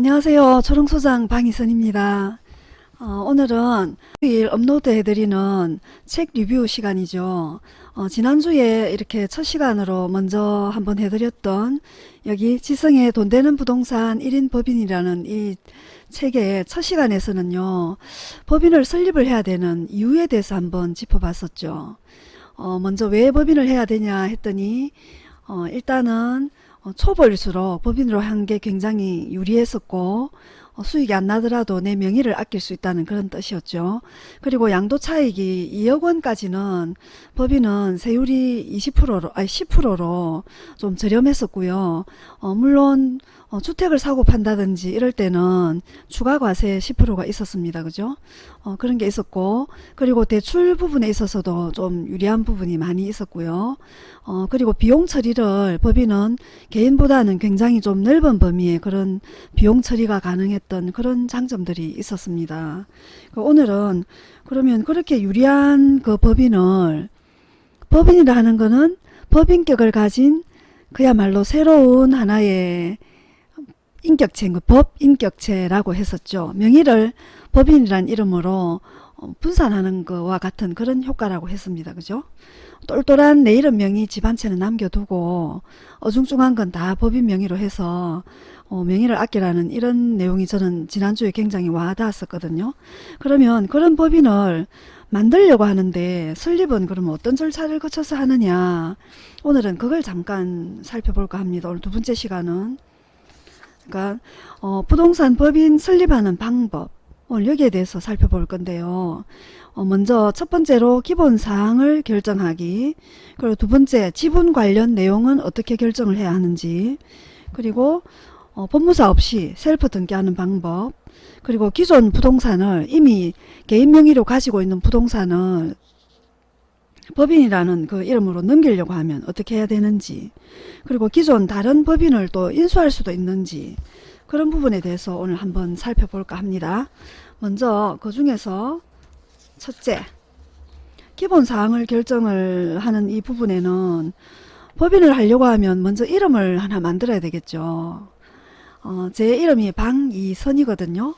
안녕하세요. 초롱소장 방희선입니다. 어, 오늘은 일 업로드 해드리는 책 리뷰 시간이죠. 어, 지난주에 이렇게 첫 시간으로 먼저 한번 해드렸던 여기 지성의 돈 되는 부동산 1인 법인이라는 이 책의 첫 시간에서는요. 법인을 설립을 해야 되는 이유에 대해서 한번 짚어봤었죠. 어, 먼저 왜 법인을 해야 되냐 했더니 어, 일단은 어, 초보일수록 법인으로 한 게 굉장히 유리했었고 어, 수익이 안 나더라도 내 명의를 아낄 수 있다는 그런 뜻이었죠. 그리고 양도 차익이 2억 원까지는 법인은 세율이 20%로 아니 10%로 좀 저렴했었고요. 어, 물론 어, 주택을 사고 판다든지 이럴 때는 추가 과세 10%가 있었습니다. 그죠? 어, 그런 게 있었고 그리고 대출 부분에 있어서도 좀 유리한 부분이 많이 있었고요. 어, 그리고 비용 처리를 법인은 개인보다는 굉장히 좀 넓은 범위의 그런 비용 처리가 가능했던 그런 장점들이 있었습니다. 그 오늘은 그러면 그렇게 유리한 그 법인을 법인이라 하는 거는 법인격을 가진 그야말로 새로운 하나의 인격체인 거, 법 인격체라고 했었죠. 명의를 법인이란 이름으로 어, 분산하는 것과 같은 그런 효과라고 했습니다. 그죠? 똘똘한 내 이름 명의 집한 채는 남겨두고 어중중한 건 다 법인 명의로 해서 어, 명의를 아끼라는 이런 내용이 저는 지난주에 굉장히 와닿았었거든요. 그러면 그런 법인을 만들려고 하는데 설립은 그러면 어떤 절차를 거쳐서 하느냐 오늘은 그걸 잠깐 살펴볼까 합니다. 오늘 두 번째 시간은 그러니까 어, 부동산 법인 설립하는 방법 오늘 여기에 대해서 살펴볼 건데요. 어, 먼저 첫 번째로 기본 사항을 결정하기 그리고 두 번째 지분 관련 내용은 어떻게 결정을 해야 하는지 그리고 어, 법무사 없이 셀프 등기하는 방법 그리고 기존 부동산을 이미 개인 명의로 가지고 있는 부동산을 법인이라는 그 이름으로 넘기려고 하면 어떻게 해야 되는지 그리고 기존 다른 법인을 또 인수할 수도 있는지 그런 부분에 대해서 오늘 한번 살펴볼까 합니다. 먼저 그 중에서 첫째 기본사항을 결정을 하는 이 부분에는 법인을 하려고 하면 먼저 이름을 하나 만들어야 되겠죠. 어, 제 이름이 방이선이거든요.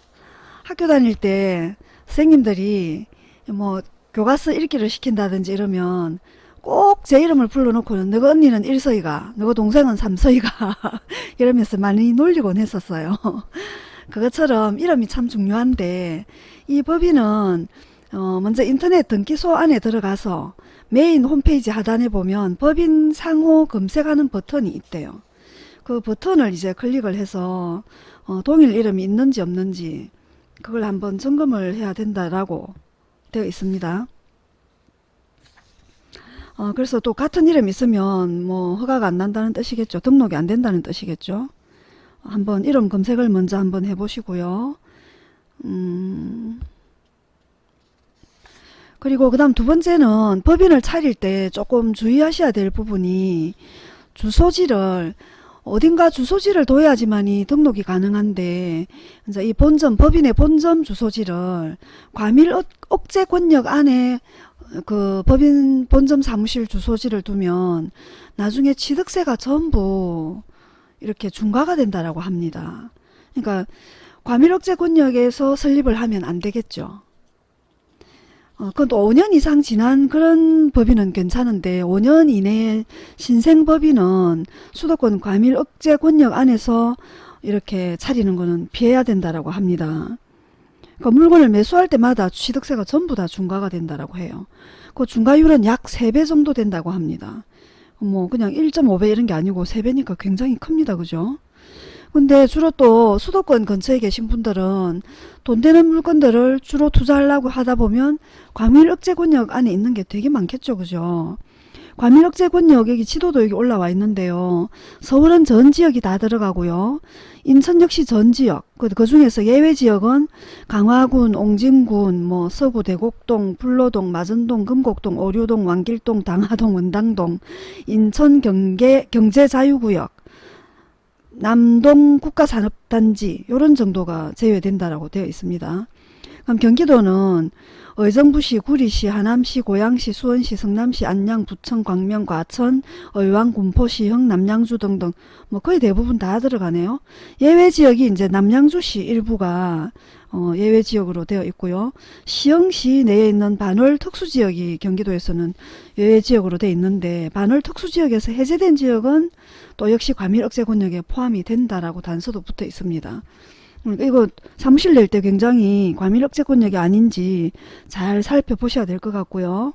학교 다닐 때 선생님들이 뭐 교과서 읽기를 시킨다든지 이러면 꼭 제 이름을 불러놓고는 너가 언니는 일서이가 너가 동생은 삼서이가 이러면서 많이 놀리곤 했었어요. 그것처럼 이름이 참 중요한데 이 법인은 어 먼저 인터넷 등기소 안에 들어가서 메인 홈페이지 하단에 보면 법인 상호 검색하는 버튼이 있대요. 그 버튼을 이제 클릭을 해서 어 동일 이름이 있는지 없는지 그걸 한번 점검을 해야 된다라고 되어 있습니다. 어, 그래서 또 같은 이름 있으면 뭐 허가가 안 난다는 뜻이겠죠. 등록이 안 된다는 뜻이겠죠. 한번 이름 검색을 먼저 한번 해보시고요. 음, 그리고 그 다음 두 번째는 법인을 차릴 때 조금 주의하셔야 될 부분이 주소지를 어딘가 주소지를 둬야지만이 등록이 가능한데 이제 이 본점 법인의 본점 주소지를 과밀 억제 권역 안에 그 법인 본점 사무실 주소지를 두면 나중에 취득세가 전부 이렇게 중과가 된다라고 합니다. 그러니까 과밀억제 권역에서 설립을 하면 안 되겠죠. 어, 그건 또 5년 이상 지난 그런 법인은 괜찮은데 5년 이내에 신생 법인은 수도권 과밀 억제 권역 안에서 이렇게 차리는 거는 피해야 된다라고 합니다. 그 물건을 매수할 때마다 취득세가 전부 다 중과가 된다라고 해요. 그 중과율은 약 3배 정도 된다고 합니다. 뭐 그냥 1.5배 이런 게 아니고 3배니까 굉장히 큽니다. 그죠? 근데 주로 또 수도권 근처에 계신 분들은 돈 되는 물건들을 주로 투자하려고 하다 보면 과밀 억제 권역 안에 있는 게 되게 많겠죠. 그죠? 과밀 억제 권역 여기 지도도 여기 올라와 있는데요. 서울은 전 지역이 다 들어가고요. 인천 역시 전 지역 그, 그 중에서 예외 지역은 강화군, 옹진군, 뭐 서구 대곡동, 불로동, 마전동, 금곡동, 오류동, 왕길동, 당하동, 원당동, 인천 경계 경제 자유구역 남동 국가산업단지 이런 정도가 제외된다라고 되어 있습니다. 그럼 경기도는 의정부시, 구리시, 하남시, 고양시, 수원시, 성남시, 안양, 부천, 광명, 과천, 의왕, 군포시 형, 남양주 등등 뭐 거의 대부분 다 들어가네요. 예외 지역이 이제 남양주시 일부가 어, 예외 지역으로 되어 있고요. 시흥시 내에 있는 반월 특수지역이 경기도에서는 예외 지역으로 되어 있는데 반월 특수지역에서 해제된 지역은 또 역시 과밀 억제 권역에 포함이 된다라고 단서도 붙어 있습니다. 그러니까 이거 사무실 낼 때 굉장히 과밀 억제 권역이 아닌지 잘 살펴보셔야 될 것 같고요.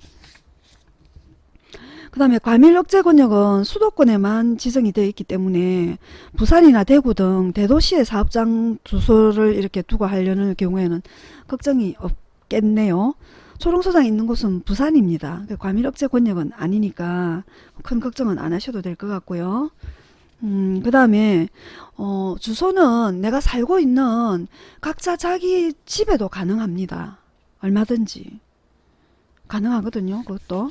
그 다음에 과밀 억제 권역은 수도권에만 지정이 되어 있기 때문에 부산이나 대구 등 대도시의 사업장 주소를 이렇게 두고 하려는 경우에는 걱정이 없겠네요. 초롱소장 있는 곳은 부산입니다. 그 과밀 억제 권역은 아니니까 큰 걱정은 안 하셔도 될 것 같고요. 음, 그 다음에, 어, 주소는 내가 살고 있는 각자 자기 집에도 가능합니다. 얼마든지. 가능하거든요, 그것도.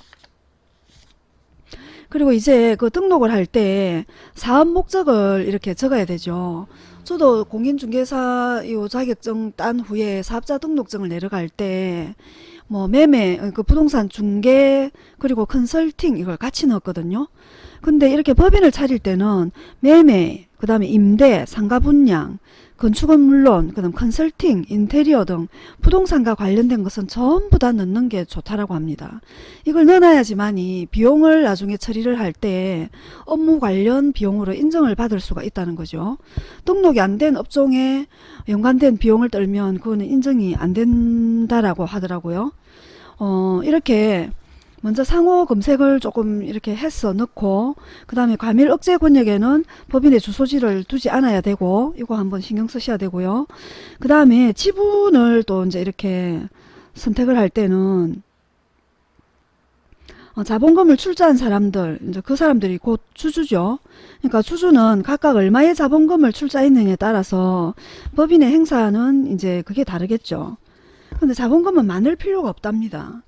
그리고 이제 그 등록을 할 때 사업 목적을 이렇게 적어야 되죠. 저도 공인중개사 요 자격증 딴 후에 사업자 등록증을 내려갈 때 뭐 매매, 그 부동산 중개 그리고 컨설팅 이걸 같이 넣었거든요. 근데 이렇게 법인을 차릴 때는 매매, 그 다음에 임대, 상가 분양, 건축은 물론 그다음 컨설팅, 인테리어 등 부동산과 관련된 것은 전부 다 넣는 게 좋다라고 합니다. 이걸 넣어놔야지만이 비용을 나중에 처리를 할 때 업무 관련 비용으로 인정을 받을 수가 있다는 거죠. 등록이 안 된 업종에 연관된 비용을 떨면 그거는 인정이 안 된다라고 하더라고요. 어, 이렇게 먼저 상호 검색을 조금 이렇게 해서 넣고 그 다음에 과밀 억제 권역에는 법인의 주소지를 두지 않아야 되고 이거 한번 신경 쓰셔야 되고요. 그 다음에 지분을 또 이제 이렇게 선택을 할 때는 어, 자본금을 출자한 사람들, 이제 그 사람들이 곧 주주죠. 그러니까 주주는 각각 얼마의 자본금을 출자했느냐에 따라서 법인의 행사는 이제 그게 다르겠죠. 근데 자본금은 많을 필요가 없답니다.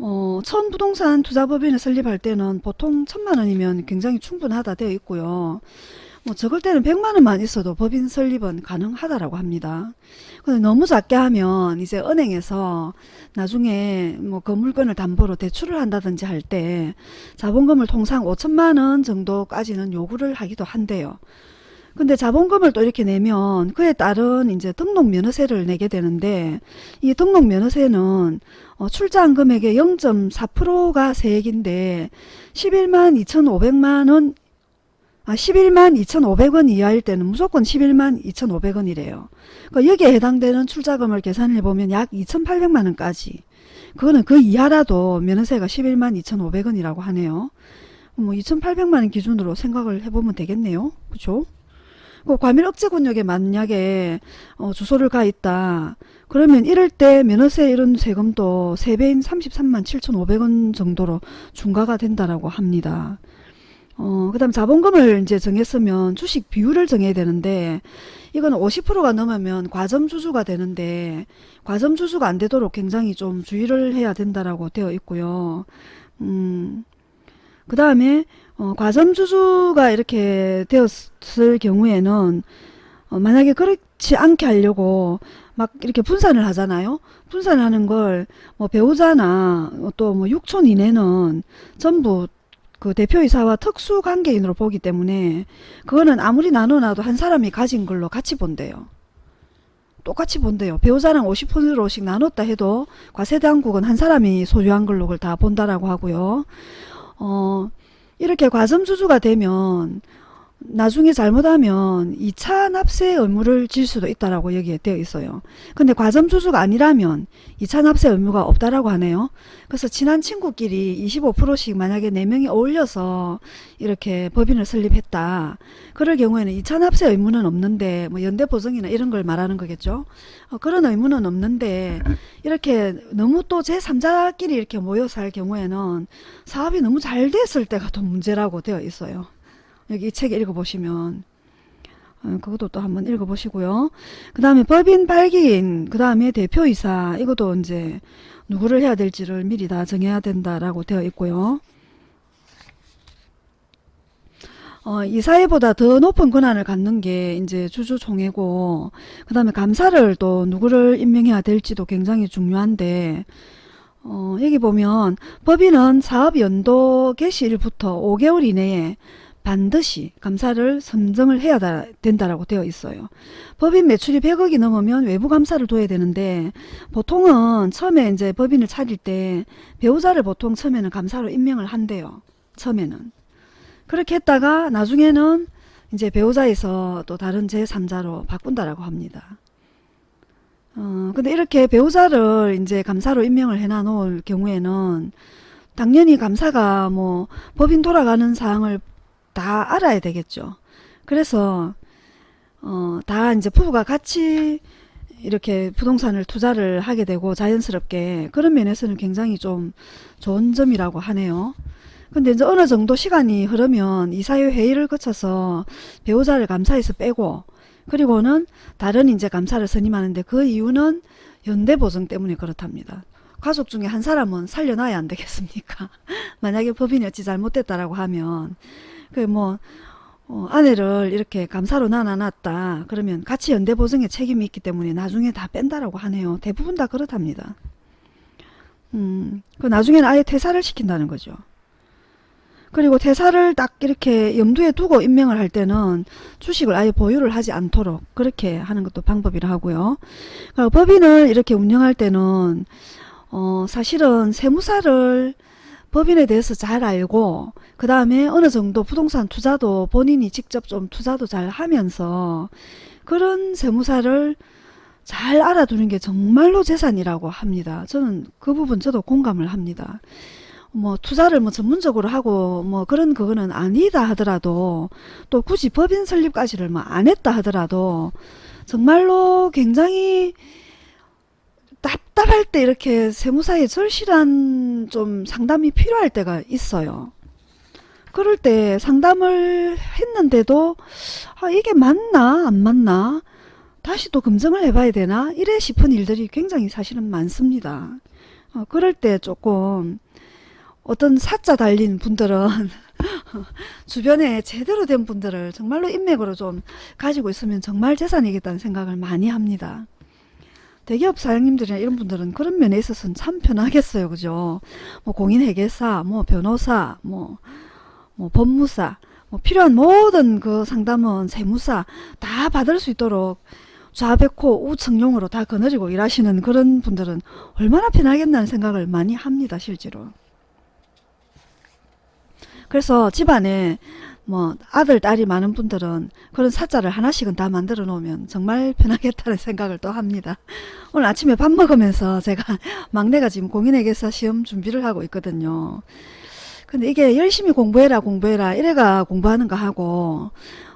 어, 처음 부동산 투자법인을 설립할 때는 보통 천만 원이면 굉장히 충분하다 되어 있고요. 뭐 적을 때는 백만 원만 있어도 법인 설립은 가능하다라고 합니다. 근데 너무 작게 하면 이제 은행에서 나중에 뭐 그 물건을 담보로 대출을 한다든지 할 때 자본금을 통상 5천만 원 정도까지는 요구를 하기도 한대요. 근데 자본금을 또 이렇게 내면 그에 따른 이제 등록 면허세를 내게 되는데 이 등록 면허세는 어, 출자한 금액의 0.4%가 세액인데 11만 2,500만 원 아, 11만 2,500원 이하일 때는 무조건 11만 2,500원이래요. 그러니까 여기에 해당되는 출자금을 계산해 보면 약 2,800만 원까지. 그거는 그 이하라도 면허세가 11만 2,500원이라고 하네요. 뭐 2,800만 원 기준으로 생각을 해보면 되겠네요. 그죠? 그 과밀 억제 권역에 만약에 어, 주소를 가 있다. 그러면 이럴 때 면허세 이런 세금도 3배인 33만 7,500원 정도로 중과가 된다라고 합니다. 어, 그 다음 자본금을 이제 정했으면 주식 비율을 정해야 되는데, 이건 50%가 넘으면 과점주주가 되는데, 과점주주가 안 되도록 굉장히 좀 주의를 해야 된다라고 되어 있고요. 음, 그 다음에, 어, 과점주주가 이렇게 되었을 경우에는, 어, 만약에 그렇지 않게 하려고 막 이렇게 분산을 하잖아요. 분산을 하는 걸 뭐 배우자나 또 뭐 6촌 이내는 전부 그 대표이사와 특수관계인으로 보기 때문에 그거는 아무리 나눠놔도 한 사람이 가진 걸로 같이 본대요. 똑같이 본대요. 배우자랑 50%씩 나눴다 해도 과세대한국은 한 사람이 소유한 걸로 다 본다라고 하고요. 어, 이렇게 과점주주가 되면 나중에 잘못하면 2차 납세 의무를 질 수도 있다라고 여기에 되어 있어요. 근데 과점 주주가 아니라면 2차 납세 의무가 없다라고 하네요. 그래서 친한 친구끼리 25%씩 만약에 4명이 어울려서 이렇게 법인을 설립했다. 그럴 경우에는 2차 납세 의무는 없는데 뭐 연대 보증이나 이런 걸 말하는 거겠죠. 어, 그런 의무는 없는데 이렇게 너무 또 제3자끼리 이렇게 모여서 할 경우에는 사업이 너무 잘 됐을 때가 더 문제라고 되어 있어요. 여기 이책 읽어보시면 어, 그것도 또 한번 읽어보시고요. 그 다음에 법인 발기인, 그 다음에 대표이사 이것도 이제 누구를 해야 될지를 미리 다 정해야 된다라고 되어 있고요. 어, 이사회보다 더 높은 권한을 갖는 게 이제 주주총회고 그 다음에 감사를 또 누구를 임명해야 될지도 굉장히 중요한데 어, 여기 보면 법인은 사업 연도 개시일부터 5개월 이내에 반드시 감사를 선정을 해야 다- 된다라고 되어 있어요. 법인 매출이 100억이 넘으면 외부 감사를 둬야 되는데 보통은 처음에 이제 법인을 차릴 때 배우자를 보통 처음에는 감사로 임명을 한대요. 처음에는. 그렇게 했다가 나중에는 이제 배우자에서 또 다른 제3자로 바꾼다라고 합니다. 어, 근데 이렇게 배우자를 이제 감사로 임명을 해놔 놓을 경우에는 당연히 감사가 뭐 법인 돌아가는 사항을 다 알아야 되겠죠. 그래서 어, 다 이제 부부가 같이 이렇게 부동산을 투자를 하게 되고 자연스럽게 그런 면에서는 굉장히 좀 좋은 점이라고 하네요. 근데 이제 어느 정도 시간이 흐르면 이사회 회의를 거쳐서 배우자를 감사에서 빼고 그리고는 다른 이제 감사를 선임하는데 그 이유는 연대 보증 때문에 그렇답니다. 가족 중에 한 사람은 살려놔야 안 되겠습니까? 만약에 법인이 어찌 잘못됐다라고 하면 그뭐 어, 아내를 이렇게 감사로 나눠놨다 그러면 같이 연대 보증에 책임이 있기 때문에 나중에 다 뺀다라고 하네요. 대부분 다 그렇답니다. 음, 그 나중에는 아예 퇴사를 시킨다는 거죠. 그리고 퇴사를 딱 이렇게 염두에 두고 임명을 할 때는 주식을 아예 보유를 하지 않도록 그렇게 하는 것도 방법이라 하고요. 그리고 법인을 이렇게 운영할 때는 어 사실은 세무사를 법인에 대해서 잘 알고 그 다음에 어느 정도 부동산 투자도 본인이 직접 좀 투자도 잘 하면서 그런 세무사를 잘 알아두는 게 정말로 재산이라고 합니다. 저는 그 부분 저도 공감을 합니다. 뭐 투자를 뭐 전문적으로 하고 뭐 그런 그거는 아니다 하더라도 또 굳이 법인 설립까지를 뭐 안 했다 하더라도 정말로 굉장히 답답할 때 이렇게 세무사에 절실한 좀 상담이 필요할 때가 있어요. 그럴 때 상담을 했는데도 아 이게 맞나 안 맞나 다시 또 검증을 해봐야 되나 이래 싶은 일들이 굉장히 사실은 많습니다. 어, 그럴 때 조금 어떤 사자 달린 분들은 주변에 제대로 된 분들을 정말로 인맥으로 좀 가지고 있으면 정말 재산이겠다는 생각을 많이 합니다. 대기업 사장님들이나 이런 분들은 그런 면에 있어서는 참 편하겠어요. 그죠? 뭐 공인회계사, 뭐 변호사, 뭐, 뭐 법무사, 뭐 필요한 모든 그 상담은 세무사 다 받을 수 있도록 좌백호 우청룡으로 다 거느리고 일하시는 그런 분들은 얼마나 편하겠다는 생각을 많이 합니다. 실제로. 그래서 집안에 뭐 아들 딸이 많은 분들은 그런 사자를 하나씩은 다 만들어 놓으면 정말 편하겠다는 생각을 또 합니다. 오늘 아침에 밥 먹으면서 제가 막내가 지금 공인회계사 시험 준비를 하고 있거든요. 근데 이게 열심히 공부해라 공부해라 이래가 공부하는 거 하고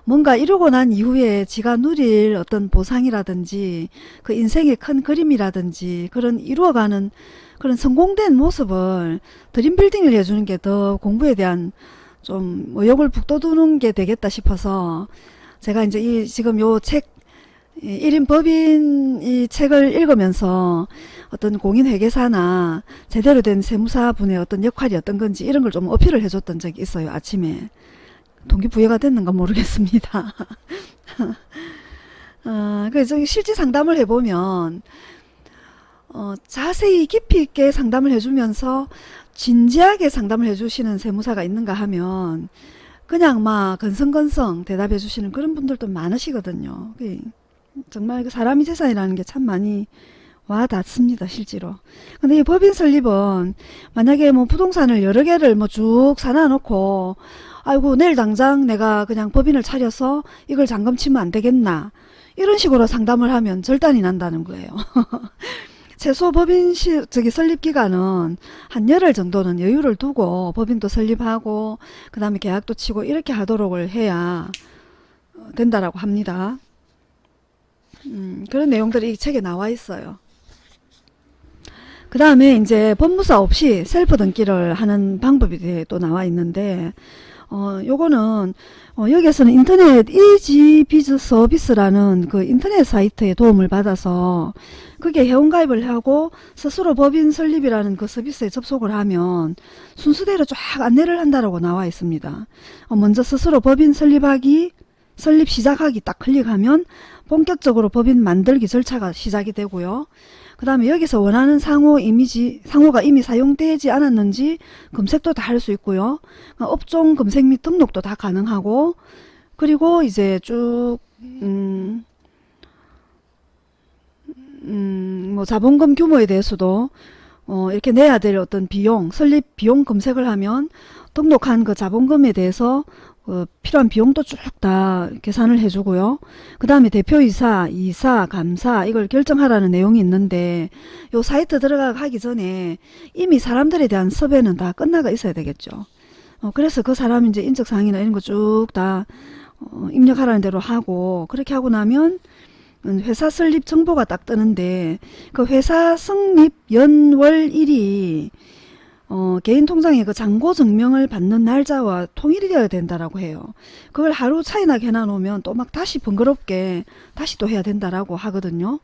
뭔가 이루고 난 이후에 지가 누릴 어떤 보상이라든지 그 인생의 큰 그림이라든지 그런 이루어가는 그런 성공된 모습을 드림빌딩을 해주는 게 더 공부에 대한 좀 의욕을 북돋우는 게 되겠다 싶어서 제가 이제 이 지금 요책 1인 법인 이 책을 읽으면서 어떤 공인회계사나 제대로 된 세무사분의 어떤 역할이 어떤 건지 이런 걸 좀 어필을 해줬던 적이 있어요. 아침에. 동기부여가 됐는가 모르겠습니다. 어, 그래서 실제 상담을 해보면 어, 자세히 깊이 있게 상담을 해주면서 진지하게 상담을 해주시는 세무사가 있는가 하면 그냥 막 건성건성 대답해 주시는 그런 분들도 많으시거든요. 그 정말 그 사람이 재산이라는 게 참 많이 와 닿습니다 실제로. 근데 이 법인 설립은 만약에 뭐 부동산을 여러 개를 뭐 쭉 사놔 놓고 아이고 내일 당장 내가 그냥 법인을 차려서 이걸 잠금 치면 안 되겠나? 이런 식으로 상담을 하면 절단이 난다는 거예요 최소 법인 시, 저기 설립 기간은 한 열흘 정도는 여유를 두고 법인도 설립하고 그 다음에 계약도 치고 이렇게 하도록 해야 된다라고 합니다. 음, 그런 내용들이 이 책에 나와 있어요. 그 다음에 이제 법무사 없이 셀프 등기를 하는 방법이 또 나와 있는데 어, 요거는 어, 여기에서는 인터넷 이지 비즈 서비스라는 그 인터넷 사이트의 도움을 받아서 그게 회원가입을 하고 스스로 법인 설립이라는 그 서비스에 접속을 하면 순서대로 쫙 안내를 한다라고 나와 있습니다. 어, 먼저 스스로 법인 설립하기 설립 시작하기 딱 클릭하면 본격적으로 법인 만들기 절차가 시작이 되고요. 그 다음에 여기서 원하는 상호 이미지, 상호가 이미 사용되지 않았는지 검색도 다 할 수 있고요. 어, 업종 검색 및 등록도 다 가능하고, 그리고 이제 쭉, 음, 음, 뭐 자본금 규모에 대해서도 어, 이렇게 내야 될 어떤 비용, 설립 비용 검색을 하면 등록한 그 자본금에 대해서 어, 필요한 비용도 쭉 다 계산을 해주고요. 그 다음에 대표이사, 이사, 감사 이걸 결정하라는 내용이 있는데 요 사이트 들어가기 전에 이미 사람들에 대한 섭외는 다 끝나가 있어야 되겠죠. 어, 그래서 그 사람 이제 인적사항이나 이런 거 쭉다 어, 입력하라는 대로 하고 그렇게 하고 나면 음, 회사 설립 정보가 딱 뜨는데 그 회사 성립 연월 일이 어, 개인 통장에 그 잔고 증명을 받는 날짜와 통일이 되어야 된다라고 해요. 그걸 하루 차이나 해놔 놓으면 또 막 다시 번거롭게 다시 또 해야 된다라고 하거든요.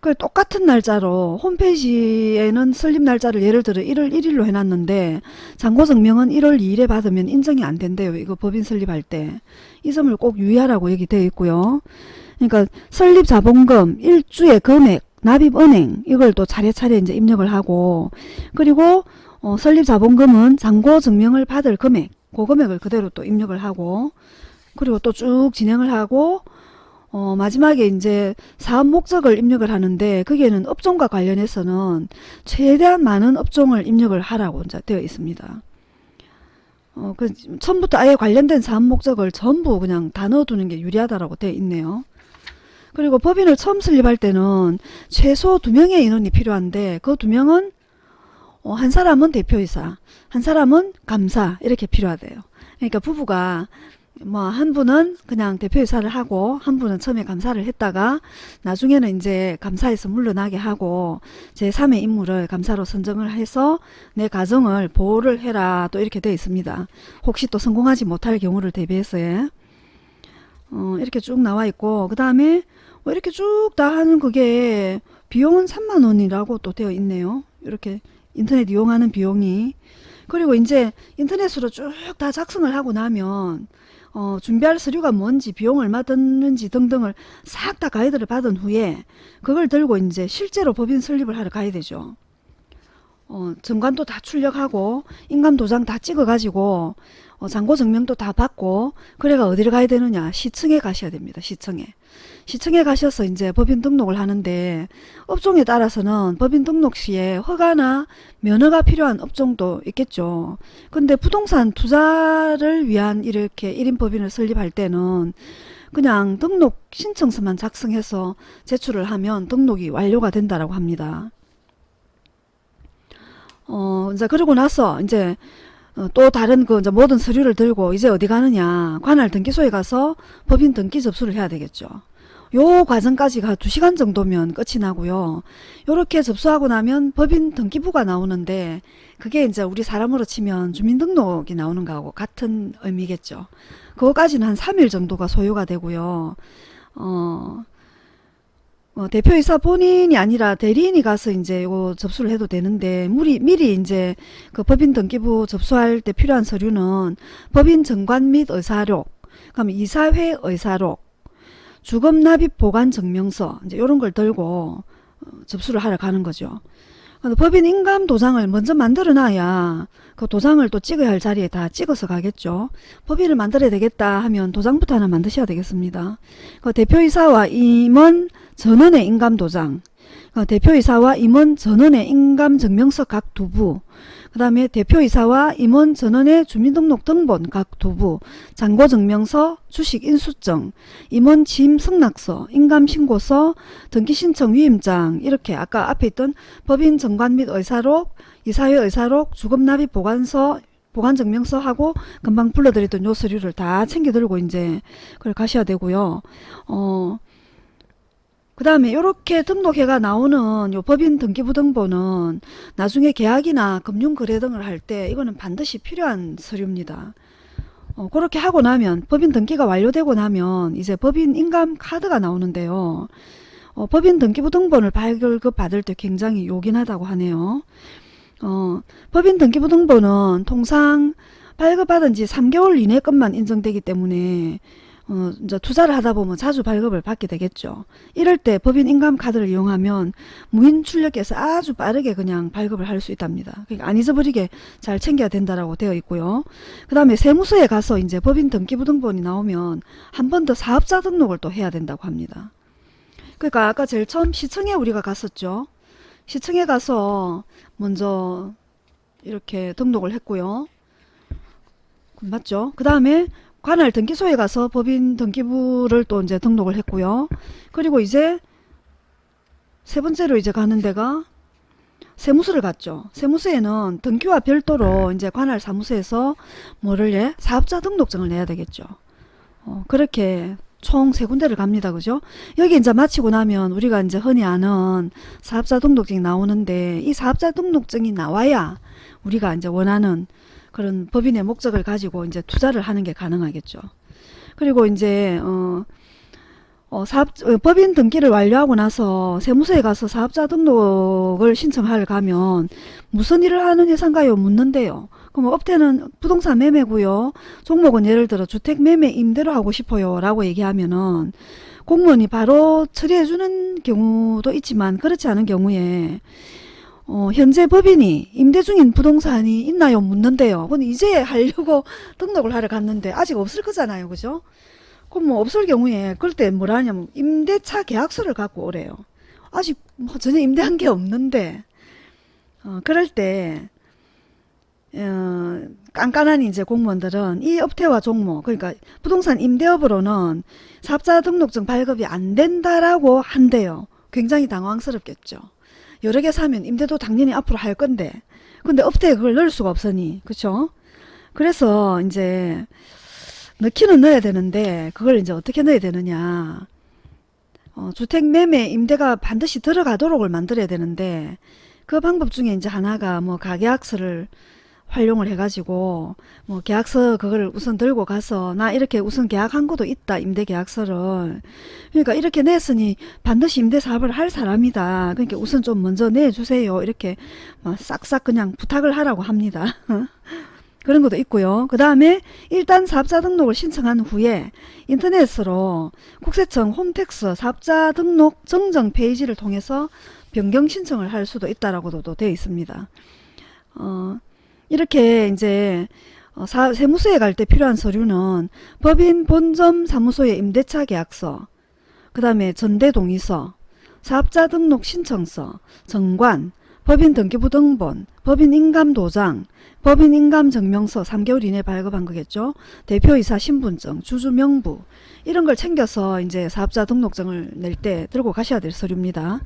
그 똑같은 날짜로 홈페이지에는 설립 날짜를 예를 들어 1월 1일로 해놨는데 잔고 증명은 1월 2일에 받으면 인정이 안 된대요. 이거 법인 설립할 때. 이 점을 꼭 유의하라고 여기 되어 있고요. 그러니까 설립 자본금, 일주의 금액, 납입 은행 이걸 또 차례차례 이제 입력을 하고 그리고 어, 설립 자본금은 잔고 증명을 받을 금액 그 금액을 그대로 또 입력을 하고 그리고 또 쭉 진행을 하고 어, 마지막에 이제 사업 목적을 입력을 하는데 거기에는 업종과 관련해서는 최대한 많은 업종을 입력을 하라고 이제 되어 있습니다. 어, 그 처음부터 아예 관련된 사업 목적을 전부 그냥 다 넣어두는 게 유리하다라고 되어 있네요. 그리고 법인을 처음 설립할 때는 최소 두 명의 인원이 필요한데 그 두 명은 어, 한 사람은 대표이사, 한 사람은 감사 이렇게 필요하대요. 그러니까 부부가 뭐한 분은 그냥 대표이사를 하고 한 분은 처음에 감사를 했다가 나중에는 이제 감사에서 물러나게 하고 제3의 인물을 감사로 선정을 해서 내 가정을 보호를 해라 또 이렇게 되어 있습니다. 혹시 또 성공하지 못할 경우를 대비해서요. 어, 이렇게 쭉 나와 있고 그 다음에 뭐 이렇게 쭉 다 하는 그게 비용은 3만원이라고 또 되어 있네요. 이렇게 인터넷 이용하는 비용이 그리고 이제 인터넷으로 쭉 다 작성을 하고 나면 어, 준비할 서류가 뭔지 비용 얼마 드는지 등등을 싹 다 가이드를 받은 후에 그걸 들고 이제 실제로 법인 설립을 하러 가야 되죠. 어, 정관도 다 출력하고 인감 도장 다 찍어 가지고 어, 잔고 증명도 다 받고 그래가 어디를 가야 되느냐 시청에 가셔야 됩니다. 시청에 시청에 가셔서 이제 법인 등록을 하는데 업종에 따라서는 법인 등록 시에 허가나 면허가 필요한 업종도 있겠죠. 근데 부동산 투자를 위한 이렇게 1인 법인을 설립할 때는 그냥 등록 신청서만 작성해서 제출을 하면 등록이 완료가 된다라고 합니다. 어, 이제 그러고 나서 이제 어, 또 다른 그 이제 모든 서류를 들고 이제 어디 가느냐 관할 등기소에 가서 법인 등기 접수를 해야 되겠죠. 요 과정까지가 2시간 정도면 끝이 나고요. 요렇게 접수하고 나면 법인 등기부가 나오는데 그게 이제 우리 사람으로 치면 주민등록이 나오는 거하고 같은 의미겠죠. 그거까지는 한 3일 정도가 소요가 되고요. 어, 어, 대표이사 본인이 아니라 대리인이 가서 이제 요 접수를 해도 되는데 미리 미리 이제 그 법인 등기부 접수할 때 필요한 서류는 법인 정관 및 의사록, 그럼 이사회 의사록, 주금 납입 보관 증명서 이제 이런 걸 들고 어, 접수를 하러 가는 거죠. 법인 인감 도장을 먼저 만들어 놔야 그 도장을 또 찍어야 할 자리에 다 찍어서 가겠죠. 법인을 만들어야 되겠다 하면 도장부터 하나 만드셔야 되겠습니다. 그 대표이사와 임원 전원의 인감 도장, 그 대표이사와 임원 전원의 인감 증명서 각 두부, 그 다음에 대표이사와 임원 전원의 주민등록 등본 각 두부, 잔고증명서, 주식인수증, 임원 취임 승낙서, 인감신고서, 등기신청 위임장 이렇게 아까 앞에 있던 법인 정관 및 의사록, 이사회 의사록, 주금납입 보관서 보관증명서하고 금방 불러드렸던 요 서류를 다 챙겨 들고 이제 그걸 가셔야 되고요. 어, 그 다음에 이렇게 등록해가 나오는 요 법인 등기부등본은 나중에 계약이나 금융거래 등을 할 때 이거는 반드시 필요한 서류입니다. 어, 그렇게 하고 나면 법인 등기가 완료되고 나면 이제 법인 인감 카드가 나오는데요. 어, 법인 등기부등본을 발급 받을 때 굉장히 요긴하다고 하네요. 어, 법인 등기부등본은 통상 발급받은 지 3개월 이내 것만 인정되기 때문에 어, 이제 투자를 하다 보면 자주 발급을 받게 되겠죠. 이럴 때 법인 인감 카드를 이용하면 무인 출력해서 아주 빠르게 그냥 발급을 할 수 있답니다. 그러니까 안 잊어버리게 잘 챙겨야 된다라고 되어 있고요. 그 다음에 세무서에 가서 이제 법인 등기부등본이 나오면 한 번 더 사업자 등록을 또 해야 된다고 합니다. 그러니까 아까 제일 처음 시청에 우리가 갔었죠. 시청에 가서 먼저 이렇게 등록을 했고요. 맞죠? 그 다음에 관할 등기소에 가서 법인 등기부를 또 이제 등록을 했고요. 그리고 이제 세 번째로 이제 가는 데가 세무서를 갔죠. 세무서에는 등기와 별도로 이제 관할 사무소에서 뭐를 내? 사업자 등록증을 내야 되겠죠. 어, 그렇게 총 세 군데를 갑니다. 그죠? 여기 이제 마치고 나면 우리가 이제 흔히 아는 사업자 등록증이 나오는데 이 사업자 등록증이 나와야 우리가 이제 원하는 그런 법인의 목적을 가지고 이제 투자를 하는 게 가능하겠죠. 그리고 이제 어, 어, 사업, 어, 법인 등기를 완료하고 나서 세무서에 가서 사업자 등록을 신청하러 가면 무슨 일을 하는 회사인가요? 묻는데요. 그럼 업태는 부동산 매매고요. 종목은 예를 들어 주택 매매 임대로 하고 싶어요. 라고 얘기하면은 공무원이 바로 처리해 주는 경우도 있지만 그렇지 않은 경우에 어, 현재 법인이 임대 중인 부동산이 있나요? 묻는데요. 근데 이제 하려고 등록을 하러 갔는데 아직 없을 거잖아요. 그죠? 그럼 뭐 없을 경우에 그럴 때 뭐라 하냐면 임대차 계약서를 갖고 오래요. 아직 뭐 전혀 임대한 게 없는데 어, 그럴 때 어, 깐깐한 이제 공무원들은 이 업태와 종목 그러니까 부동산 임대업으로는 사업자 등록증 발급이 안 된다라고 한대요. 굉장히 당황스럽겠죠. 여러 개 사면 임대도 당연히 앞으로 할 건데. 근데 업태에 그걸 넣을 수가 없으니. 그쵸? 그래서 이제 넣기는 넣어야 되는데 그걸 이제 어떻게 넣어야 되느냐. 어, 주택 매매 임대가 반드시 들어가도록을 만들어야 되는데 그 방법 중에 이제 하나가 뭐 가계약서를 활용을 해가지고 뭐 계약서 그걸 우선 들고 가서 나 이렇게 우선 계약한 것도 있다 임대 계약서를. 그러니까 이렇게 냈으니 반드시 임대 사업을 할 사람이다. 그러니까 우선 좀 먼저 내주세요. 이렇게 막 싹싹 그냥 부탁을 하라고 합니다. 그런 것도 있고요. 그 다음에 일단 사업자 등록을 신청한 후에 인터넷으로 국세청 홈택스 사업자 등록 정정 페이지를 통해서 변경 신청을 할 수도 있다라고도 되어 있습니다. 어, 이렇게 이제 어, 사, 세무서에 갈 때 필요한 서류는 법인 본점 사무소의 임대차 계약서, 그 다음에 전대동의서, 사업자 등록 신청서, 정관, 법인 등기부 등본, 법인 인감 도장, 법인 인감 증명서 3개월 이내 발급한 거겠죠. 대표이사 신분증, 주주 명부 이런 걸 챙겨서 이제 사업자 등록증을 낼 때 들고 가셔야 될 서류입니다.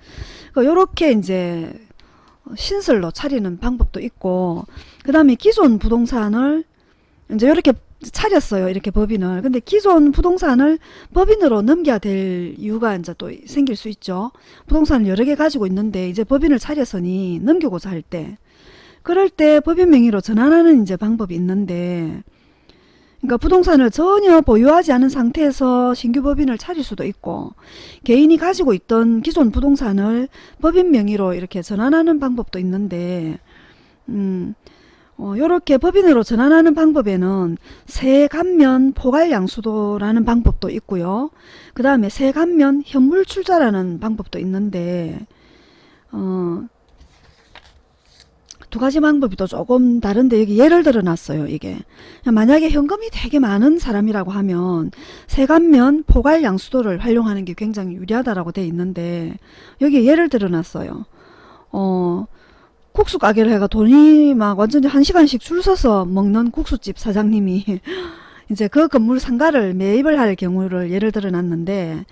요렇게 이제 신설로 차리는 방법도 있고 그 다음에 기존 부동산을 이제 이렇게 차렸어요. 이렇게 법인을. 근데 기존 부동산을 법인으로 넘겨야 될 이유가 이제 또 생길 수 있죠. 부동산을 여러 개 가지고 있는데 이제 법인을 차렸으니 넘기고자 할 때. 그럴 때 법인 명의로 전환하는 이제 방법이 있는데 그러니까 부동산을 전혀 보유하지 않은 상태에서 신규 법인을 차릴 수도 있고 개인이 가지고 있던 기존 부동산을 법인 명의로 이렇게 전환하는 방법도 있는데 음, 어, 요렇게 법인으로 전환하는 방법에는 세감면 포괄양수도라는 방법도 있고요. 그 다음에 세감면 현물출자라는 방법도 있는데 어, 두 가지 방법이 또 조금 다른데 여기 예를 들어 놨어요 이게. 만약에 현금이 되게 많은 사람이라고 하면 세간면 포괄 양수도를 활용하는 게 굉장히 유리하다라고 돼 있는데 여기 예를 들어 놨어요. 어 국수 가게를 해가 돈이 막 완전히 한 시간씩 줄 서서 먹는 국수집 사장님이 이제 그 건물 상가를 매입을 할 경우를 예를 들어 놨는데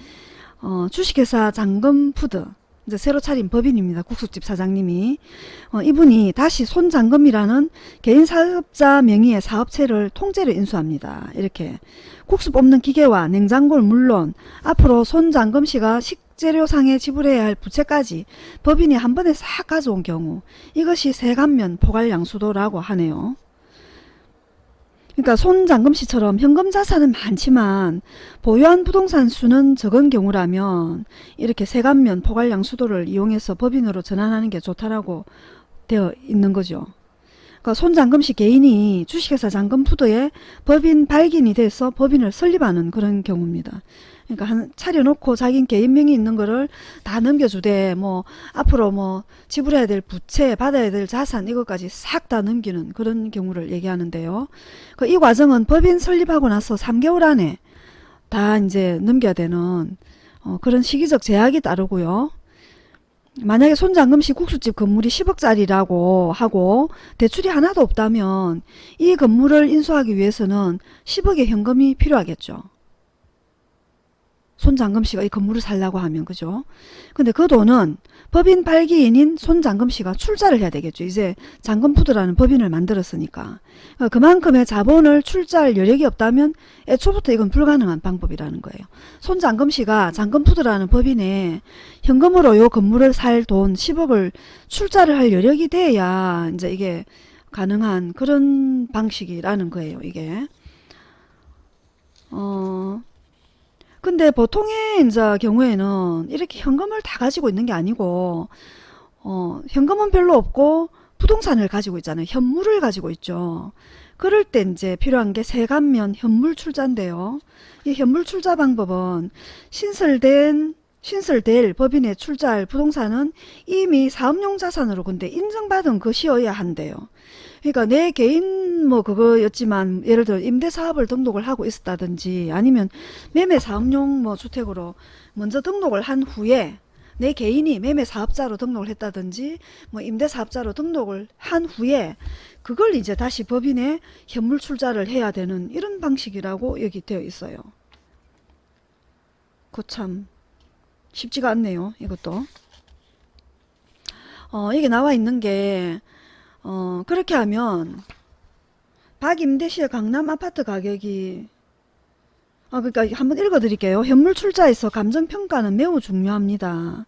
어 주식회사 장금푸드 이제 새로 차린 법인입니다. 국수집 사장님이. 어, 이분이 다시 손장금이라는 개인 사업자 명의의 사업체를 통째로 인수합니다. 이렇게 국수 뽑는 기계와 냉장고를 물론 앞으로 손장금 씨가 식 수확재료상에 지불해야 할 부채까지 법인이 한 번에 싹 가져온 경우 이것이 세간면 포괄양수도라고 하네요. 그러니까 손장금 씨처럼 현금 자산은 많지만 보유한 부동산 수는 적은 경우라면 이렇게 세간면 포괄양수도를 이용해서 법인으로 전환하는 게 좋다라고 되어 있는 거죠. 그러니까 손장금 씨 개인이 주식회사 장금푸드에 법인 발기인이 돼서 법인을 설립하는 그런 경우입니다. 그러니까 한 차려놓고 자기 개인명이 있는 거를 다 넘겨주되 뭐 앞으로 뭐 지불해야 될 부채 받아야 될 자산 이것까지 싹 다 넘기는 그런 경우를 얘기하는데요. 그 이 과정은 법인 설립하고 나서 3개월 안에 다 이제 넘겨야 되는 어 그런 시기적 제약이 따르고요. 만약에 손장금씨 국수집 건물이 10억짜리라고 하고 대출이 하나도 없다면 이 건물을 인수하기 위해서는 10억의 현금이 필요하겠죠. 손장금 씨가 이 건물을 살라고 하면 그죠. 근데 그 돈은 법인 발기인인 손장금 씨가 출자를 해야 되겠죠. 이제 장금푸드라는 법인을 만들었으니까. 어, 그만큼의 자본을 출자할 여력이 없다면 애초부터 이건 불가능한 방법이라는 거예요. 손장금 씨가 장금푸드라는 법인에 현금으로 요 건물을 살 돈 10억을 출자를 할 여력이 돼야 이제 이게 가능한 그런 방식이라는 거예요. 이게. 어... 근데 보통의 이제 경우에는 이렇게 현금을 다 가지고 있는 게 아니고 어, 현금은 별로 없고 부동산을 가지고 있잖아요. 현물을 가지고 있죠. 그럴 때 이제 필요한 게 세간면 현물 출자인데요. 이 현물 출자 방법은 신설된 신설될 법인에 출자할 부동산은 이미 사업용 자산으로 근데 인정받은 것이어야 한대요. 그러니까 내 개인 뭐 그거였지만 예를 들어 임대사업을 등록을 하고 있었다든지 아니면 매매사업용 뭐 주택으로 먼저 등록을 한 후에 내 개인이 매매사업자로 등록을 했다든지 뭐 임대사업자로 등록을 한 후에 그걸 이제 다시 법인에 현물 출자를 해야 되는 이런 방식이라고 여기 되어 있어요. 그참 쉽지가 않네요. 이것도. 어, 이게 나와 있는 게 어, 그렇게 하면 박임대시의 강남 아파트 가격이 아, 그러니까 한번 읽어 드릴게요. 현물 출자에서 감정평가는 매우 중요합니다.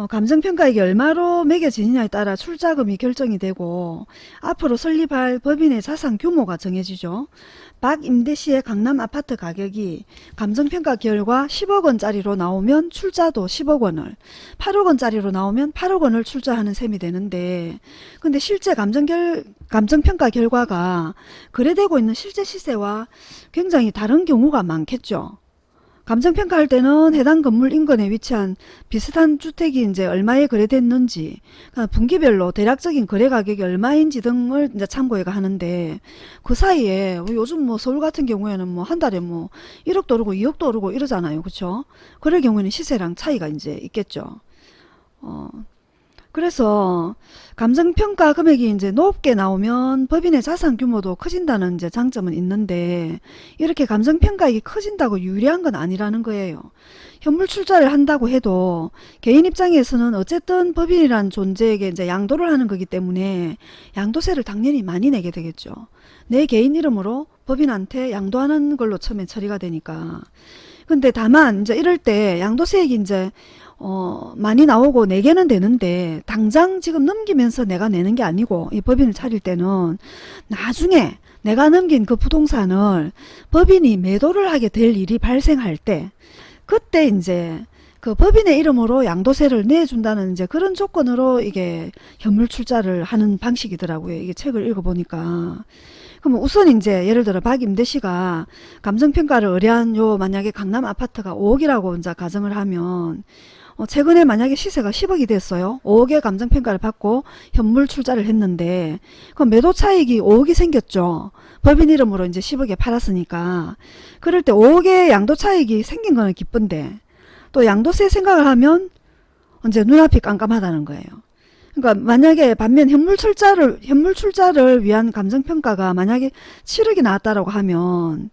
어, 감정평가액이 얼마로 매겨지느냐에 따라 출자금이 결정이 되고 앞으로 설립할 법인의 자산 규모가 정해지죠. 박 임대시의 강남 아파트 가격이 감정평가 결과 10억원짜리로 나오면 출자도 10억원을 8억원짜리로 나오면 8억원을 출자하는 셈이 되는데 근데 실제 감정결, 감정평가 결과가 거래되고 있는 실제 시세와 굉장히 다른 경우가 많겠죠. 감정평가할 때는 해당 건물 인근에 위치한 비슷한 주택이 이제 얼마에 거래됐는지 그러니까 분기별로 대략적인 거래 가격이 얼마인지 등을 이제 참고해가 하는데 그 사이에 요즘 뭐 서울 같은 경우에는 뭐 한 달에 뭐 1억도 오르고 2억도 오르고 이러잖아요. 그렇죠? 그럴 경우에는 시세랑 차이가 이제 있겠죠. 어. 그래서 감정평가 금액이 이제 높게 나오면 법인의 자산 규모도 커진다는 이제 장점은 있는데 이렇게 감정평가액이 커진다고 유리한 건 아니라는 거예요. 현물 출자를 한다고 해도 개인 입장에서는 어쨌든 법인이란 존재에게 이제 양도를 하는 거기 때문에 양도세를 당연히 많이 내게 되겠죠. 내 개인 이름으로 법인한테 양도하는 걸로 처음에 처리가 되니까. 근데 다만 이제 이럴 때 양도세액이 이제 어, 많이 나오고 내게는 되는데 당장 지금 넘기면서 내가 내는 게 아니고 이 법인을 차릴 때는 나중에 내가 넘긴 그 부동산을 법인이 매도를 하게 될 일이 발생할 때 그때 이제 그 법인의 이름으로 양도세를 내준다는 이제 그런 조건으로 이게 현물 출자를 하는 방식이더라고요. 이게 책을 읽어보니까. 그럼 우선 이제 예를 들어 박임대 씨가 감정평가를 의뢰한 요 만약에 강남 아파트가 5억이라고 이제 가정을 하면 어, 최근에 만약에 시세가 10억이 됐어요. 5억의 감정평가를 받고 현물 출자를 했는데 그 매도 차익이 5억이 생겼죠. 법인 이름으로 이제 10억에 팔았으니까 그럴 때 5억의 양도 차익이 생긴 거는 기쁜데 또 양도세 생각을 하면 이제 눈앞이 깜깜하다는 거예요. 그러니까 만약에 반면 현물 출자를 현물 출자를 위한 감정 평가가 만약에 7억이 나왔다라고 하면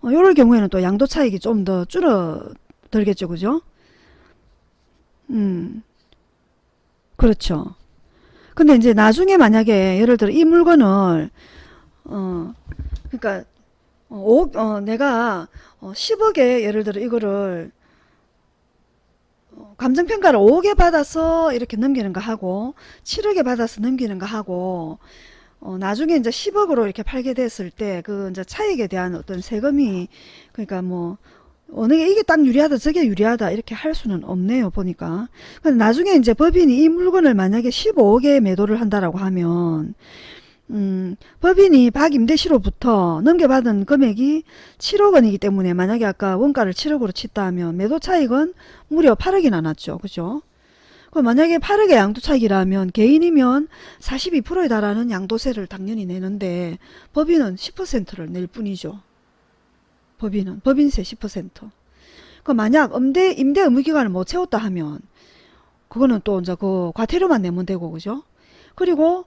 어, 이럴 경우에는 또 양도 차익이 좀 더 줄어들겠죠, 그죠? 음, 그렇죠. 근데 이제 나중에 만약에 예를 들어 이 물건을 어 그러니까 어, 5억, 어 내가 어 10억에 예를 들어 이거를 어, 감정평가를 5개 받아서 이렇게 넘기는 거 하고 7억에 받아서 넘기는 거 하고 어, 나중에 이제 10억으로 이렇게 팔게 됐을 때 그 이제 차익에 대한 어떤 세금이 그러니까 뭐 어느 게 이게 딱 유리하다 저게 유리하다 이렇게 할 수는 없네요 보니까 근데 나중에 이제 법인이 이 물건을 만약에 15억에 매도를 한다라고 하면 음, 법인이 박임대시로부터 넘겨받은 금액이 7억 원이기 때문에 만약에 아까 원가를 7억으로 쳤다 하면 매도 차익은 무려 8억이나 났죠. 그죠? 그럼 만약에 8억의 양도 차익이라면 개인이면 42%에 달하는 양도세를 당연히 내는데 법인은 10%를 낼 뿐이죠. 법인은 법인세 10%. 그 만약 임대 임대 의무 기간을 못 채웠다 하면 그거는 또 이제 그 과태료만 내면 되고 그죠? 그리고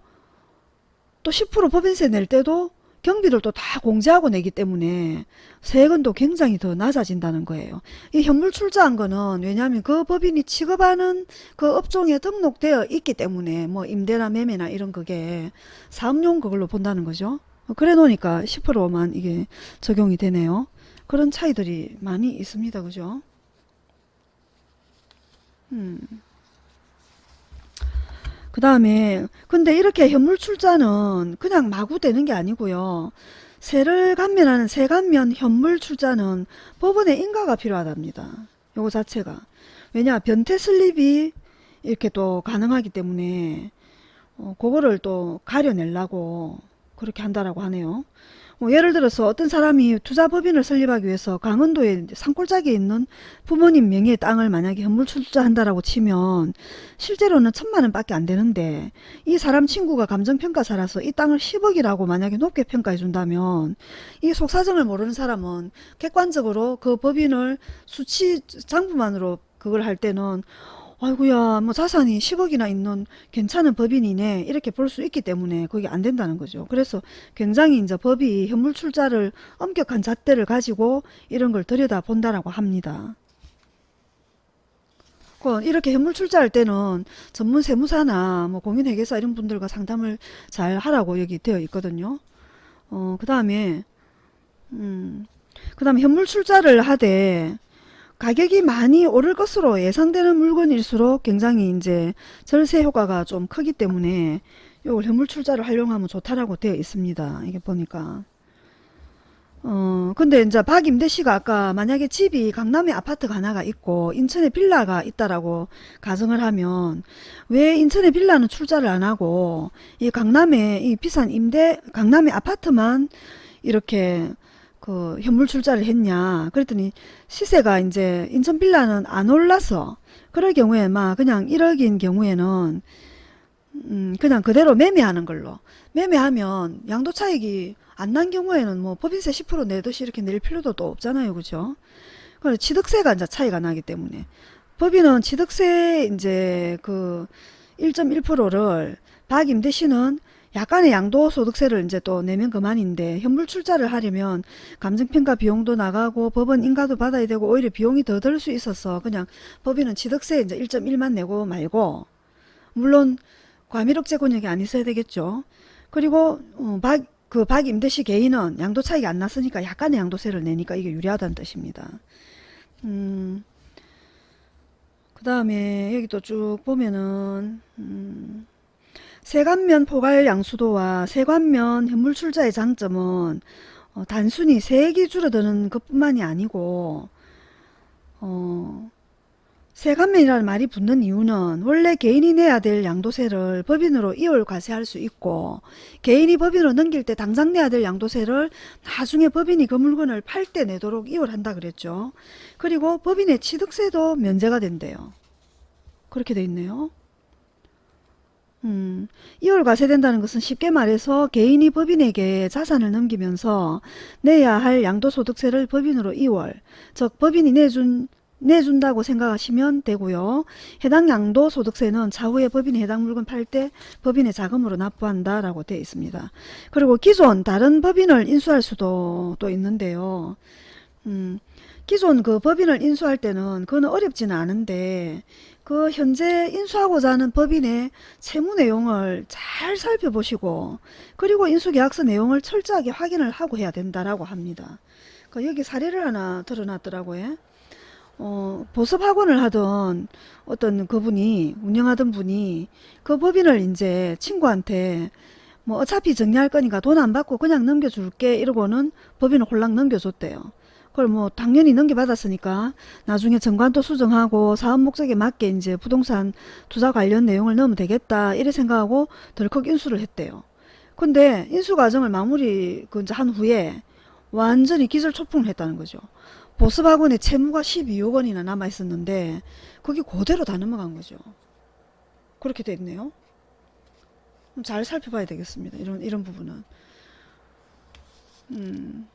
또 10% 법인세 낼 때도 경비를 또 다 공제하고 내기 때문에 세금도 굉장히 더 낮아진다는 거예요. 이 현물 출자한 거는 왜냐하면 그 법인이 취급하는 그 업종에 등록되어 있기 때문에 뭐 임대나 매매나 이런 그게 사업용 그걸로 본다는 거죠. 그래 놓으니까 10%만 이게 적용이 되네요. 그런 차이들이 많이 있습니다. 그죠? 음. 그 다음에 근데 이렇게 현물 출자는 그냥 마구 되는 게 아니고요. 세를 감면하는 세감면 현물 출자는 법원의 인가가 필요하답니다. 요거 자체가. 왜냐 변태 슬립이 이렇게 또 가능하기 때문에 어, 그거를 또 가려내려고 그렇게 한다라고 하네요. 뭐 예를 들어서 어떤 사람이 투자법인을 설립하기 위해서 강원도에 산골짜기에 있는 부모님 명의의 땅을 만약에 현물 출자한다라고 치면 실제로는 천만 원 밖에 안 되는데 이 사람 친구가 감정평가사라서 이 땅을 10억이라고 만약에 높게 평가해 준다면 이 속사정을 모르는 사람은 객관적으로 그 법인을 수치 장부만으로 그걸 할 때는 아이고야 뭐 자산이 10억이나 있는 괜찮은 법인이네 이렇게 볼 수 있기 때문에 그게 안 된다는 거죠. 그래서 굉장히 이제 법이 현물 출자를 엄격한 잣대를 가지고 이런 걸 들여다 본다라고 합니다. 그 이렇게 현물 출자할 때는 전문 세무사나 뭐 공인회계사 이런 분들과 상담을 잘 하라고 여기 되어 있거든요. 어, 그 다음에, 음, 그 다음에 현물 출자를 하되 가격이 많이 오를 것으로 예상되는 물건일수록 굉장히 이제 절세 효과가 좀 크기 때문에 이걸 현물 출자를 활용하면 좋다라고 되어 있습니다. 이게 보니까. 어, 근데 이제 박임대 씨가 아까 만약에 집이 강남에 아파트가 하나가 있고 인천에 빌라가 있다라고 가정을 하면 왜 인천에 빌라는 출자를 안 하고 이 강남에 이 비싼 임대 강남의 아파트만 이렇게 그 현물 출자를 했냐? 그랬더니 시세가 이제 인천 빌라는 안 올라서 그럴 경우에 막 그냥 1억인 경우에는 음 그냥 그대로 매매하는 걸로. 매매하면 양도 차익이 안 난 경우에는 뭐 법인세 10% 내듯이 이렇게 낼 필요도 또 없잖아요. 그죠? 그래 취득세가 이제 차이가 나기 때문에. 법인은 취득세 이제 그 1.1%를 박임대 씨는 약간의 양도소득세를 이제 또 내면 그만인데 현물 출자를 하려면 감정평가 비용도 나가고 법원 인가도 받아야 되고 오히려 비용이 더 들 수 있어서 그냥 법인은 취득세 이제 1.1만 내고 말고 물론 과밀억제 권역이 안 있어야 되겠죠. 그리고 어, 박, 그 박임대시 개인은 양도 차익이 안 났으니까 약간의 양도세를 내니까 이게 유리하다는 뜻입니다. 음, 그 다음에 여기 또 쭉 보면은 음, 세관면 포괄 양수도와 세관면 현물 출자의 장점은 어, 단순히 세액이 줄어드는 것뿐만이 아니고 어, 세관면이라는 말이 붙는 이유는 원래 개인이 내야 될 양도세를 법인으로 이월 과세할 수 있고 개인이 법인으로 넘길 때 당장 내야 될 양도세를 나중에 법인이 그 물건을 팔 때 내도록 이월한다 그랬죠. 그리고 법인의 취득세도 면제가 된대요. 그렇게 돼 있네요. 음, 이월 과세된다는 것은 쉽게 말해서 개인이 법인에게 자산을 넘기면서 내야 할 양도소득세를 법인으로 이월, 즉 법인이 내준 내준다고 생각하시면 되고요. 해당 양도소득세는 차후에 법인이 해당 물건 팔 때 법인의 자금으로 납부한다 라고 되어 있습니다. 그리고 기존 다른 법인을 인수할 수도 또 있는데요. 음, 기존 그 법인을 인수할 때는 그건 어렵지는 않은데 그 현재 인수하고자 하는 법인의 채무 내용을 잘 살펴보시고 그리고 인수계약서 내용을 철저하게 확인을 하고 해야 된다라고 합니다. 그 여기 사례를 하나 드러났더라고요. 어, 보습학원을 하던 어떤 그분이 운영하던 분이 그 법인을 이제 친구한테 뭐 어차피 정리할 거니까 돈 안 받고 그냥 넘겨줄게 이러고는 법인을 홀랑 넘겨줬대요. 그걸 뭐 당연히 넘겨받았으니까 나중에 정관도 수정하고 사업 목적에 맞게 이제 부동산 투자 관련 내용을 넣으면 되겠다 이래 생각하고 덜컥 인수를 했대요. 근데 인수 과정을 마무리 그한 후에 완전히 기절초풍을 했다는 거죠. 보습학원에 채무가 12억 원이나 남아 있었는데 그게 그대로 다 넘어간 거죠. 그렇게 됐네요. 잘 살펴봐야 되겠습니다. 이런 이런 부분은. 음.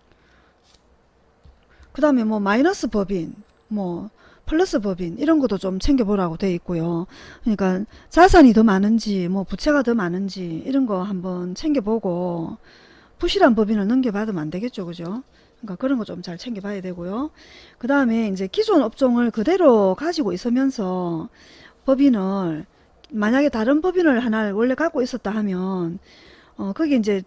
그 다음에 뭐 마이너스 법인, 뭐 플러스 법인 이런 것도 좀 챙겨보라고 돼 있고요. 그러니까 자산이 더 많은지 뭐 부채가 더 많은지 이런 거 한번 챙겨보고 부실한 법인을 넘겨받으면 안 되겠죠. 그죠? 그러니까 그런 거 좀 잘 챙겨봐야 되고요. 그 다음에 이제 기존 업종을 그대로 가지고 있으면서 법인을 만약에 다른 법인을 하나를 원래 갖고 있었다 하면 어 그게 이제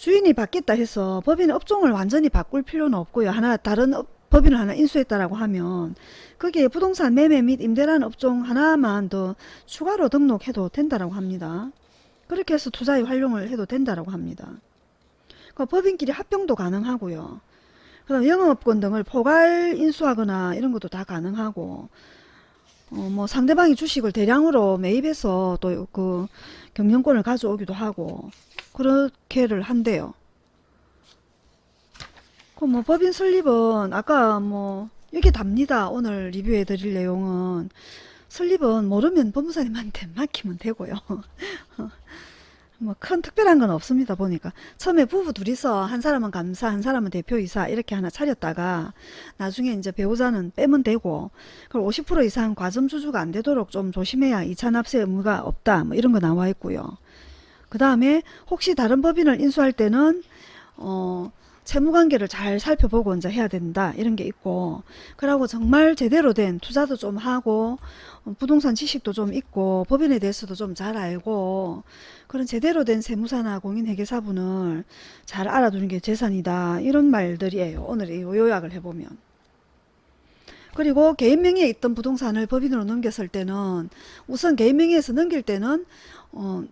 주인이 바뀌었다 해서 법인 업종을 완전히 바꿀 필요는 없고요. 하나 다른 업, 법인을 하나 인수했다라고 하면 거기에 부동산 매매 및 임대라는 업종 하나만 더 추가로 등록해도 된다라고 합니다. 그렇게 해서 투자에 활용을 해도 된다라고 합니다. 그 법인끼리 합병도 가능하고요. 그 다음 영업권 등을 포괄 인수하거나 이런 것도 다 가능하고 어, 뭐 상대방이 주식을 대량으로 매입해서 또 그 경영권을 가져오기도 하고 그렇게를 한대요. 그뭐 법인 설립은 아까 뭐 이게 답니다. 오늘 리뷰해 드릴 내용은 설립은 모르면 법무사님한테 맡기면 되고요. 뭐 큰 특별한 건 없습니다 보니까 처음에 부부 둘이서 한 사람은 감사 한 사람은 대표이사 이렇게 하나 차렸다가 나중에 이제 배우자는 빼면 되고 그리고 50% 이상 과점주주가 안 되도록 좀 조심해야 이차 납세 의무가 없다 뭐 이런 거 나와 있고요 그 다음에 혹시 다른 법인을 인수할 때는 어 채무관계를 잘 살펴보고 이제 해야 된다 이런 게 있고. 그러고 정말 제대로 된 투자도 좀 하고 어, 부동산 지식도 좀 있고 법인에 대해서도 좀 잘 알고 그런 제대로 된 세무사나 공인회계사분을 잘 알아두는 게 재산이다 이런 말들이에요. 오늘 이 요약을 해보면. 그리고 개인 명의에 있던 부동산을 법인으로 넘겼을 때는 우선 개인 명의에서 넘길 때는 어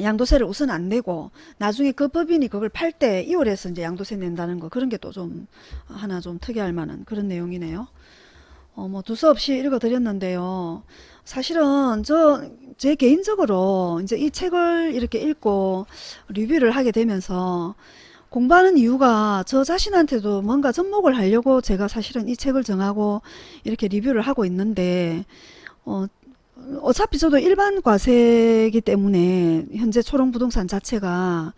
양도세를 우선 안 내고 나중에 그 법인이 그걸 팔 때 이월에서 이제 양도세 낸다는 거 그런 게 또 좀 하나 좀 특이할 만한 그런 내용이네요. 어, 뭐 두서 없이 읽어 드렸는데요. 사실은 저 제 개인적으로 이제 이 책을 이렇게 읽고 리뷰를 하게 되면서 공부하는 이유가 저 자신한테도 뭔가 접목을 하려고 제가 사실은 이 책을 정하고 이렇게 리뷰를 하고 있는데 어, 어차피 저도 일반 과세기 때문에 현재 초롱부동산 자체가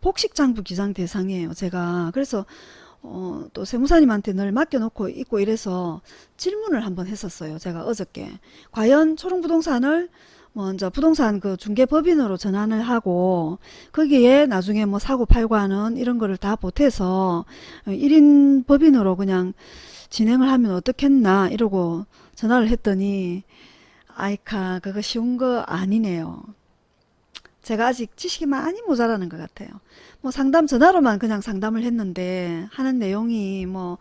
복식장부 기장 대상이에요. 제가 그래서 어, 또 세무사님한테 늘 맡겨놓고 있고 이래서 질문을 한번 했었어요. 제가 어저께 과연 초롱부동산을 먼저 부동산 그 중개법인으로 전환을 하고 거기에 나중에 뭐 사고 팔고 하는 이런 거를 다 보태서 1인 법인으로 그냥 진행을 하면 어떻겠나 이러고 전화를 했더니 아이카 그거 쉬운 거 아니네요. 제가 아직 지식이 많이 모자라는 것 같아요. 뭐 상담 전화로만 그냥 상담을 했는데 하는 내용이 뭐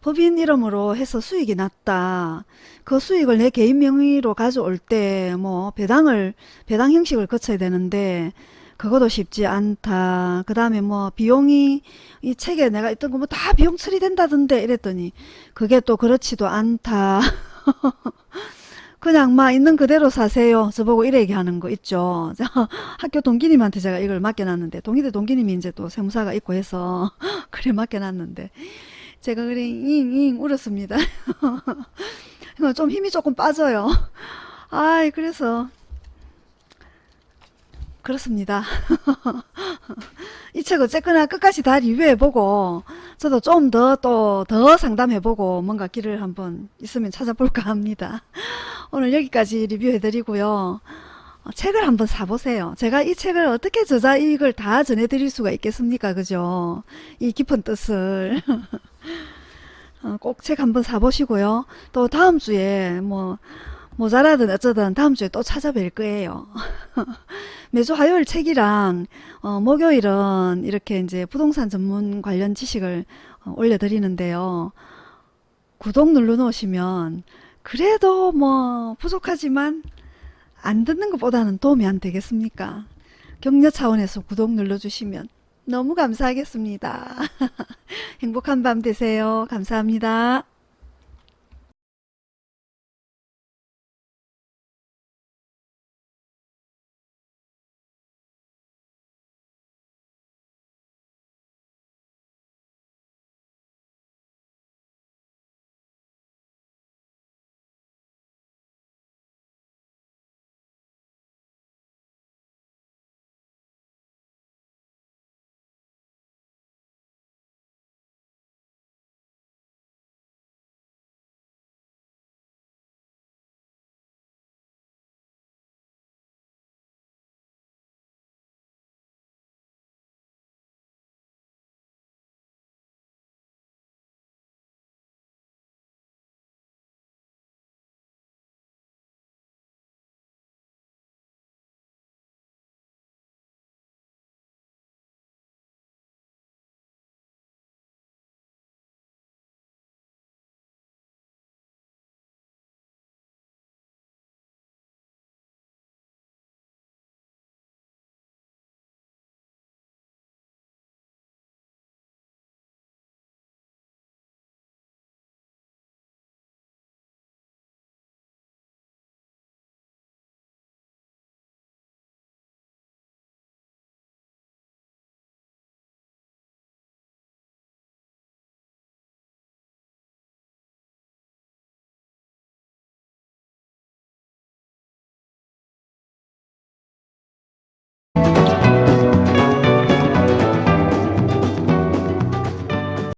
법인 이름으로 해서 수익이 났다. 그 수익을 내 개인 명의로 가져올 때 뭐 배당을 배당 형식을 거쳐야 되는데 그것도 쉽지 않다. 그 다음에 뭐 비용이 이 책에 내가 있던 거 뭐 다 비용 처리된다던데 이랬더니 그게 또 그렇지도 않다. 그냥 막 있는 그대로 사세요. 저보고 이래 얘기하는 거 있죠. 학교 동기님한테 제가 이걸 맡겨놨는데 동기대 동기님이 이제 또 세무사가 있고 해서 그래 맡겨놨는데 제가 그래 잉잉 울었습니다. 좀 힘이 조금 빠져요. 아이 그래서 그렇습니다. 이 책 어쨌거나 끝까지 다 리뷰해보고 저도 좀 더 또더 상담해보고 뭔가 길을 한번 있으면 찾아볼까 합니다. 오늘 여기까지 리뷰해드리고요. 어, 책을 한번 사보세요. 제가 이 책을 어떻게 저자 이익을 다 전해드릴 수가 있겠습니까? 그죠? 이 깊은 뜻을. 어, 꼭책 한번 사보시고요. 또 다음 주에 뭐 모자라든 어쩌든 다음 주에 또 찾아뵐 거예요. 매주 화요일 책이랑 어, 목요일은 이렇게 이제 부동산 전문 관련 지식을 어, 올려드리는데요. 구독 눌러 놓으시면 그래도 뭐 부족하지만 안 듣는 것보다는 도움이 안 되겠습니까? 격려 차원에서 구독 눌러주시면 너무 감사하겠습니다. 행복한 밤 되세요. 감사합니다.